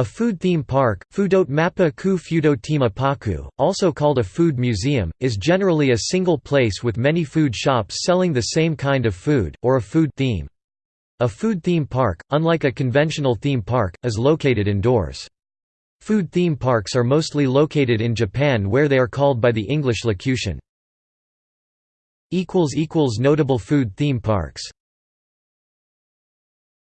A food theme park, Fudot Mapa ku Fudotima Paku, also called a food museum, is generally a single place with many food shops selling the same kind of food, or a food theme. A food theme park, unlike a conventional theme park, is located indoors. Food theme parks are mostly located in Japan where they are called by the English locution. Notable food theme parks